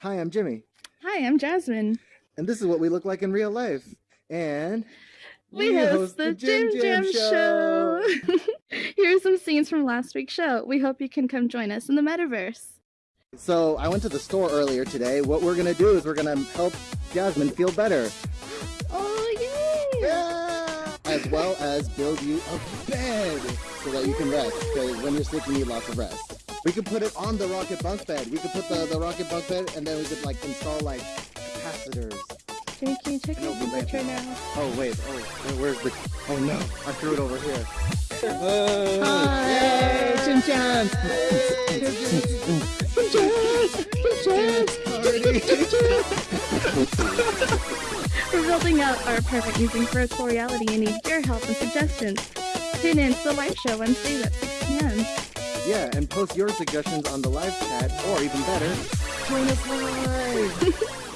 Hi, I'm Jimmy. Hi, I'm Jasmine. And this is what we look like in real life. And we, we host, host, the, Jim Jam, Jam Show. Here are some scenes from last week's show. We hope you can come join us in the metaverse. So I went to the store earlier today. What we're gonna do is we're gonna help Jasmine feel better. Oh yay! Yeah! As well as build you a bed so that you can rest. Because when you're sick, you need lots of rest. We could put it on the rocket bunk bed. We could put the, the rocket bunk bed and then we could like install like capacitors. Jimmy, can you check the temperature now? Oh wait, oh where's the oh no, I threw it over here. Oh, Hi! Jim Jam! We're building out our apartment using virtual reality and need your help and suggestions. Tune in to the live show Wednesdays at 6 p.m. Yeah, and post your suggestions on the live chat, or even better, join us live!